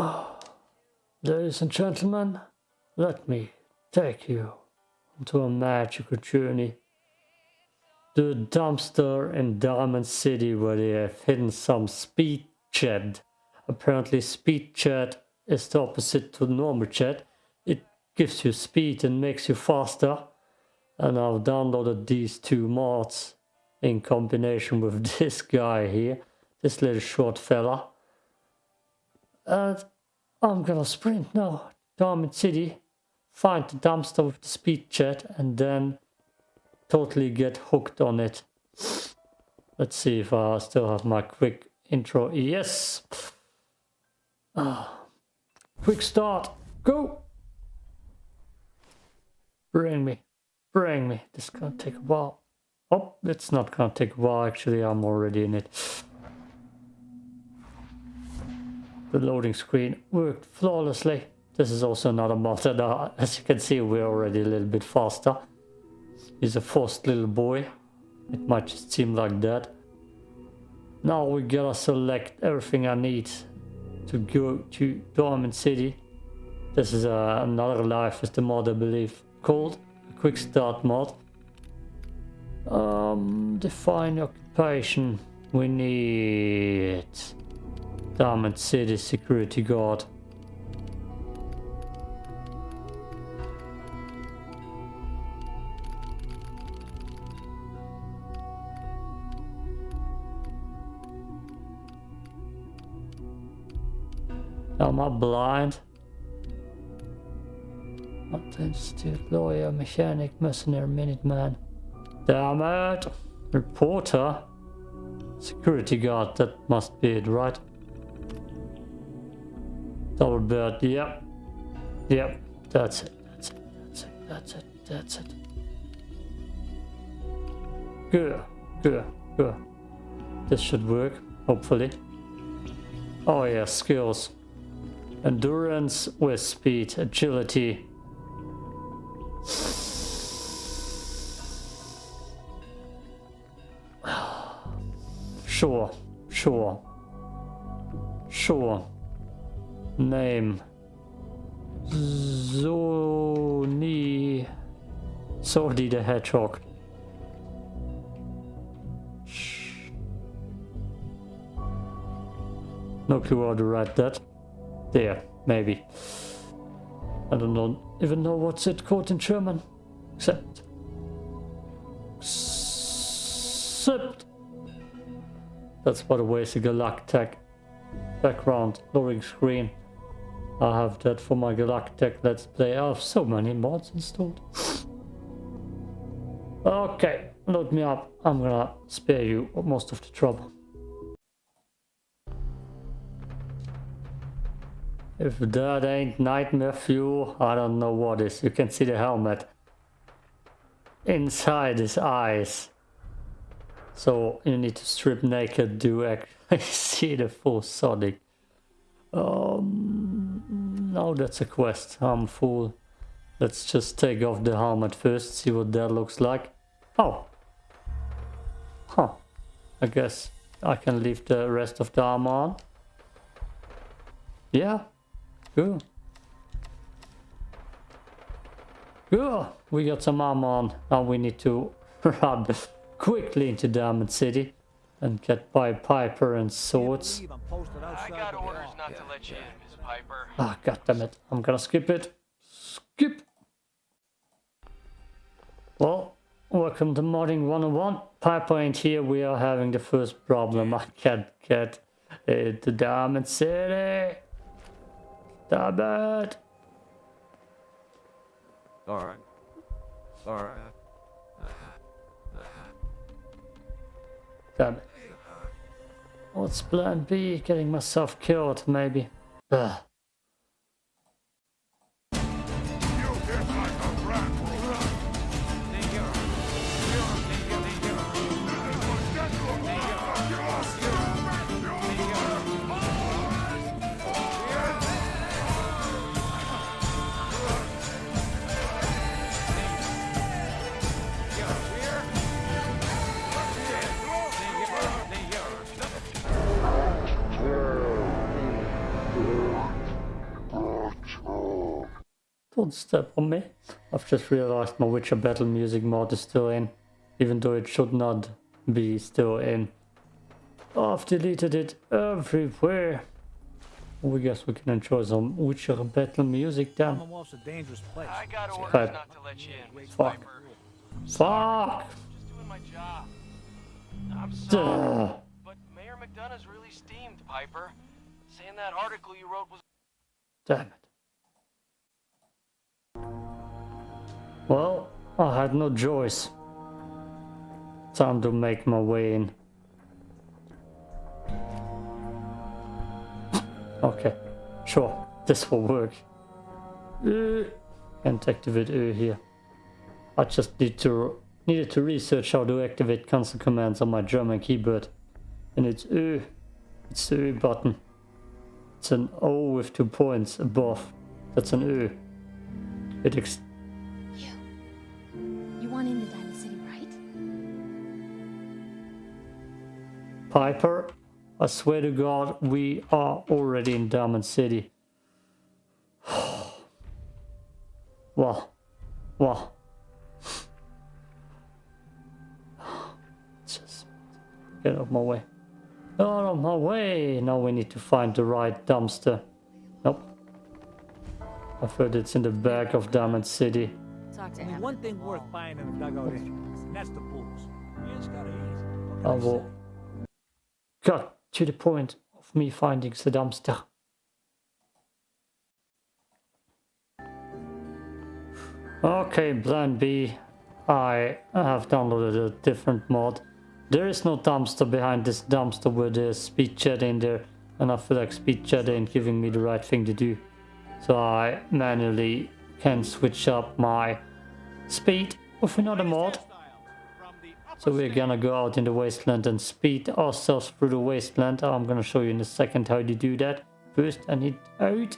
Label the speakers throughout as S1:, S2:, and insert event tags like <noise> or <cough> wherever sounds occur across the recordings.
S1: Oh. Ladies and gentlemen, let me take you onto a magical journey to a dumpster in Diamond City where they have hidden some speed jet. Apparently speed jet is the opposite to normal chat. It gives you speed and makes you faster. And I've downloaded these two mods in combination with <laughs> this guy here, this little short fella. And I'm gonna sprint now, Diamond City, find the dumpster with the speed jet and then totally get hooked on it. Let's see if I still have my quick intro. Yes! Ah, quick start, go! Bring me, bring me. This is gonna take a while. Oh, it's not gonna take a while, actually, I'm already in it. The loading screen worked flawlessly. This is also another mod that, <laughs> uh, as you can see, we're already a little bit faster. He's a forced little boy. It might just seem like that. Now we gotta select everything I need to go to Diamond City. This is uh, another life is the mod I believe called a quick start mod. Um, define occupation. We need Diamond City security guard. Am I blind? Institute, lawyer, mechanic, mercenary, minuteman. Damn it! Reporter? Security guard, that must be it, right? Double bird, yep. Yep, that's it, that's it, that's it, that's it, that's it. Good, good, good. This should work, hopefully. Oh yeah, skills. Endurance with speed, agility. <sighs> Sure, sure, sure. Name. Zoni. Sordi the Hedgehog. No clue how to write that. There, maybe. I don't know, even know what's it called in German. Except. Except. That's by the way, it's a Galactech background loading screen. I have that for my Galactic Let's Play. I have so many mods installed. okay, load me up. I'm gonna spare you most of the trouble. If that ain't nightmare fuel, I don't know what is. You can see the helmet inside his eyes. So you need to strip naked to actually <laughs> see the full Sonic. Um, no, that's a quest. I'm full. Let's just take off the helmet first, see what that looks like. Oh. Huh. I guess I can leave the rest of the armor on. Yeah. Cool. Cool. We got some armor on. Now we need to <laughs> run quickly into Diamond City and get by Piper and swords.
S2: I got orders not to let you in, Piper.
S1: Ah, god damn it. I'm gonna skip it. Skip! Well, welcome to Modding 101. Piper ain't here. We are having the first problem. I can't get into Diamond City. Damn it.
S3: Alright. Alright.
S1: Damn it. What's plan B? Getting myself killed, maybe. Ugh. Don't step on me. I've just realized my Witcher Battle Music mod is still in. Even though it should not be still in. I've deleted it everywhere. We guess we can enjoy some Witcher Battle music then.
S4: Commonwealth's a dangerous place.
S2: I got orders
S1: Right.
S2: not to let you in,
S1: Fuck.
S2: Piper.
S1: Fuck!
S2: Just doing my job. I'm sorry,
S1: Duh.
S2: but Mayor McDonough's really steamed, Piper. Saying that article you wrote was
S1: Damn it. Well, I had no choice. Time to make my way in. Okay, sure, this will work. Uh, can't activate Ö here. I just need to needed to research how to activate console commands on my German keyboard. And it's U, It's the Ö button. It's an O with two points above. That's an Ö. It ex-
S5: You. You want into Diamond City, right?
S1: Piper, I swear to God, we are already in Diamond City. <sighs> well, well. <sighs> Just get out of my way. Out of my way! Now we need to find the right dumpster. Nope. I've heard it's in the back of Diamond City.
S5: Talk to him.
S4: one thing worth buying in a dugout is, and that's the booze. You just gotta eat.
S1: I will cut to the point of me finding the dumpster. Okay, plan B. I have downloaded a different mod. There is no dumpster behind this dumpster with the speed jet in there, and I feel like speed jet ain't giving me the right thing to do. So I manually can switch up my speed with another mod. So we're gonna go out in the wasteland and speed ourselves through the wasteland. I'm gonna show you in a second how to do that. First I need out.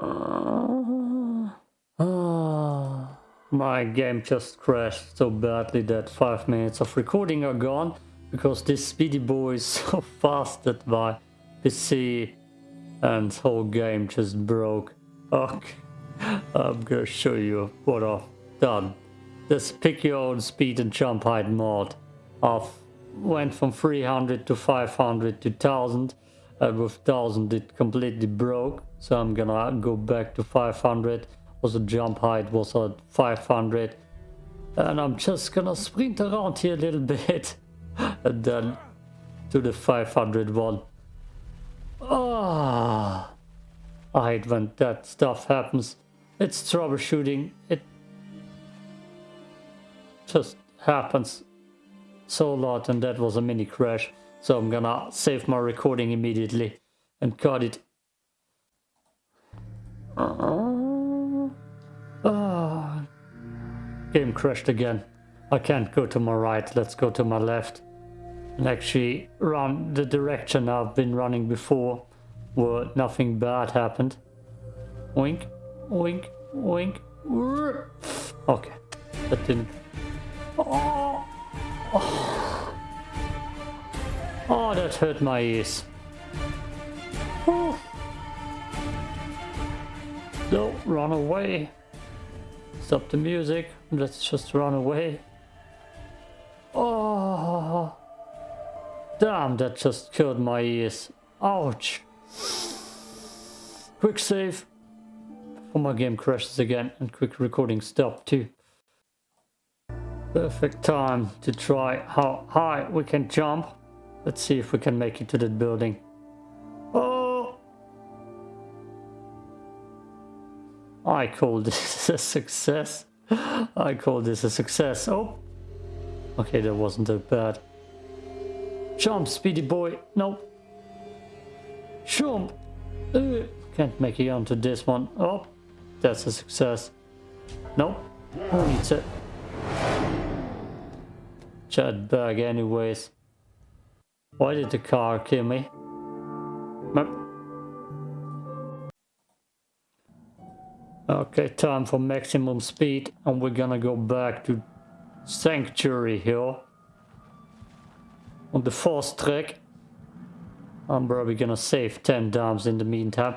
S1: Ah, ah. my game just crashed so badly that 5 minutes of recording are gone because this speedy boy is <laughs> so fast that my PC and whole game just broke. Okay. I'm gonna show you what I've done. This pick your own speed and jump height mod. I've went from 300 to 500 to 1000 and with 1000 it completely broke so I'm gonna go back to 500 also jump height was at 500 and I'm just gonna sprint around here a little <laughs> bit and then to the 500 one. Ah, I hate when that stuff happens. It's troubleshooting. It just happens so a lot and that was a mini crash. So I'm gonna save my recording immediately and cut it. Ah, ah. game crashed again. I can't go to my right, let's go to my left. And actually run the direction I've been running before where nothing bad happened. Wink, wink, wink. Okay, that didn't. Oh, oh. oh that hurt my ears. No, run away. Stop the music. Let's just run away. Damn, that just killed my ears. Ouch. Quick save. Before my game crashes again and quick recording stop too. Perfect time to try how high we can jump. Let's see if we can make it to that building. Oh! I call this <laughs> a success. I call this a success. Oh! Okay, that wasn't that bad. Jump, speedy boy. Nope. Jump. Uh, can't make it onto this one. Oh, that's a success. Nope. Who needs it? Chat bag anyways. Why did the car kill me? Okay, time for maximum speed and we're gonna go back to Sanctuary Hill on the fast track. I'm probably gonna save 10 dams in the meantime.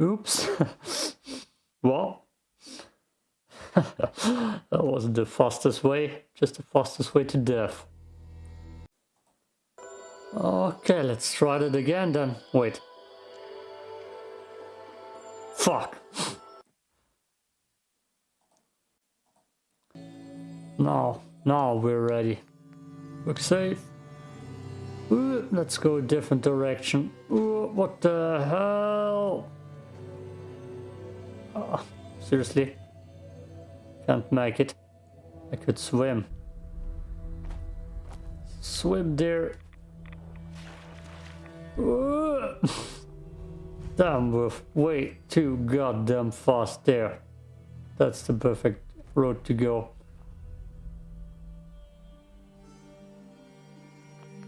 S1: Oops. <laughs> well, <laughs> that wasn't the fastest way, just the fastest way to death. Okay, let's try that again then. Wait. Fuck. Now, now we're ready. Quick save. Ooh, let's go a different direction. Ooh, what the hell? Oh, seriously? Can't make it. I could swim. Swim there. <laughs> Damn, we're way too goddamn fast there. That's the perfect road to go.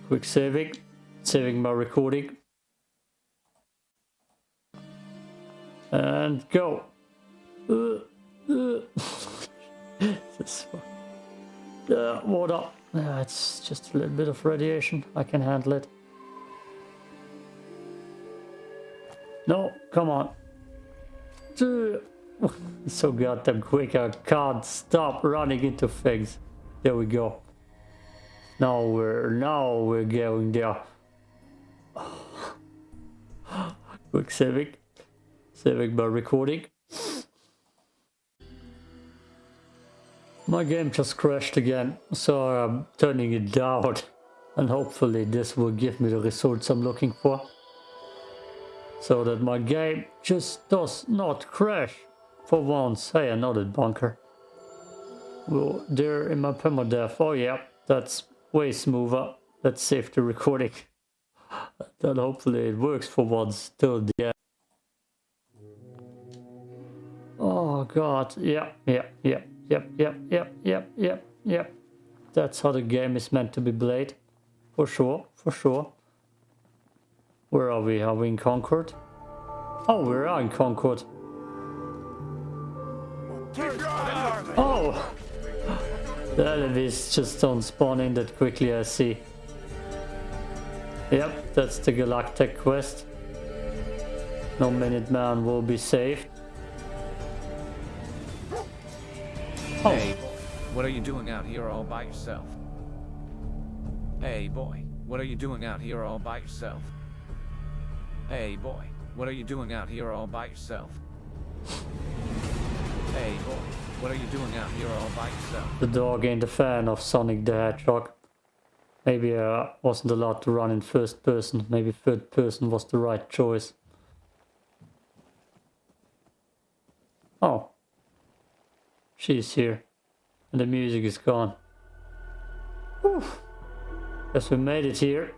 S1: Quick saving. Saving my recording. And go. Uh, uh. <laughs> Uh, water. Uh, it's just a little bit of radiation. I can handle it. No, come on. <laughs> so goddamn quick, I can't stop running into things. There we go. Now we're now we're going there. quick saving. Saving by recording. My game just crashed again, so I'm turning it down. <laughs> And hopefully this will give me the results I'm looking for so that my game just does not crash for once. Hey, another bunker. Well, there in my permadeath. Oh yeah, that's way smoother. Let's save the recording. <laughs> then hopefully it works for once till the end. Oh god, yeah, yeah, yeah, yep, yep, yep, yep, yep, yep. That's how the game is meant to be played. For sure, for sure. Where are we? Are we in Concord? Oh, we're in Concord. Oh! The enemies just don't spawn in that quickly, I see. Yep, that's the Galactic quest. No Minuteman will be saved.
S3: Oh. Hey, what are you doing out here all by yourself? Hey, boy, what are you doing out here all by yourself? Hey, boy, what are you doing out here all by yourself? Hey, boy, what are you doing out here all by yourself?
S1: The dog ain't a fan of Sonic the Hedgehog. Maybe I uh, wasn't allowed to run in first person. Maybe third person was the right choice. Oh. She's here. And the music is gone. Whew. Guess we made it here.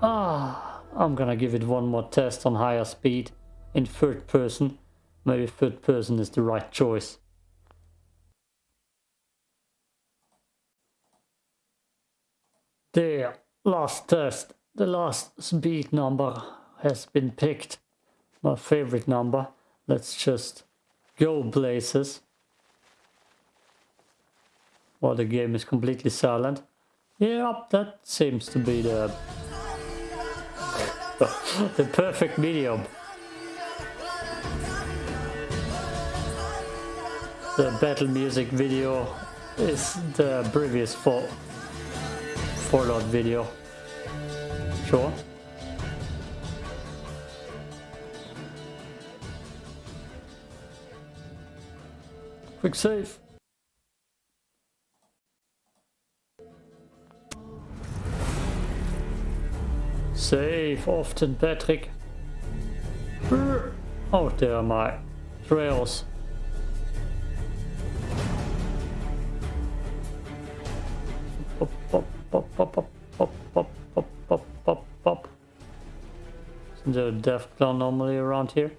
S1: Ah. I'm gonna give it one more test on higher speed in third person. Maybe third person is the right choice. There, last test. The last speed number has been picked. My favorite number. Let's just go places. While the game is completely silent. Yeah, that seems to be the the perfect medium. The battle music video is the previous for Fallout video. Sure. Quick save. Save often, Patrick. Oh, there are my trails. Pop, pop, pop, pop, pop, pop, pop, pop, pop, pop. Isn't there a Deathclaw normally around here?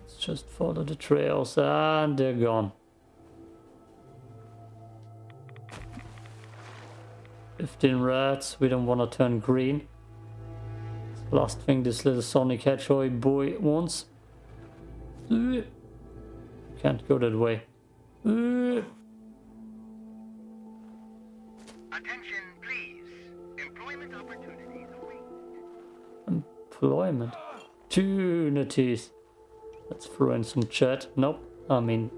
S1: Let's just follow the trails and they're gone. 15 rats, we don't want to turn green. Last thing this little Sonic Hedgehog boy wants. Can't go that way.
S6: Attention, please. Employment opportunities await.
S1: Employment. Opportunities. Let's throw in some chat. Nope. I mean...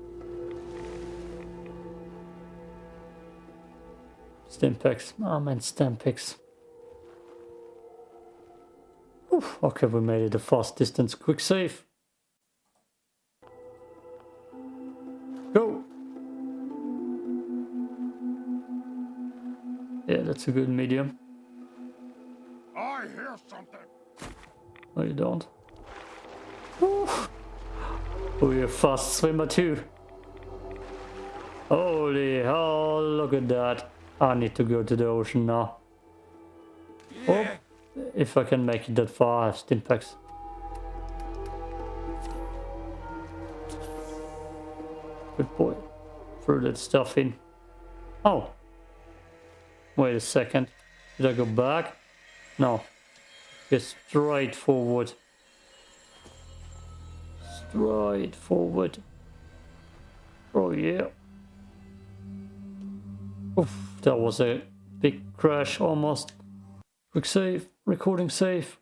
S1: Stimpaks. I oh, man, Stampex. Oof, okay, we made it a fast distance quick save. Go! Yeah, that's a good medium.
S6: I hear something.
S1: No, you don't. Oof. Oh, you're a fast swimmer too. Holy hell, look at that. I need to go to the ocean now. Oh, if I can make it that far, I have stimpaks. Good boy. Throw that stuff in. Oh. Wait a second. Did I go back? No. Just straight forward. Straight forward. Oh yeah. Oof, that was a big crash almost. Quick save, recording save.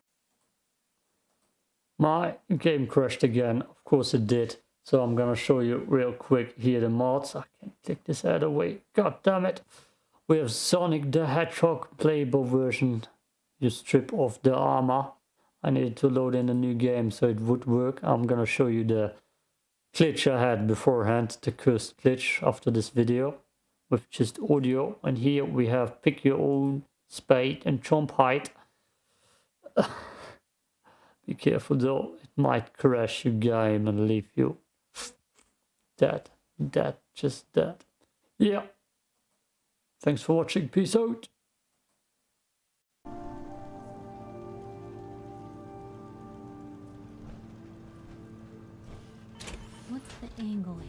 S1: My game crashed again, of course it did. So I'm gonna show you real quick here the mods. I can take this out of the way. God damn it. We have Sonic the Hedgehog playable version. You strip off the armor. I needed to load in a new game so it would work. I'm gonna show you the glitch I had beforehand, the cursed glitch after this video with just audio. And here we have pick your own spade and jump height. <sighs> Be careful though, it might crash your game and leave you dead, dead, just dead. Yeah. Thanks for watching, peace out.
S5: What's the angle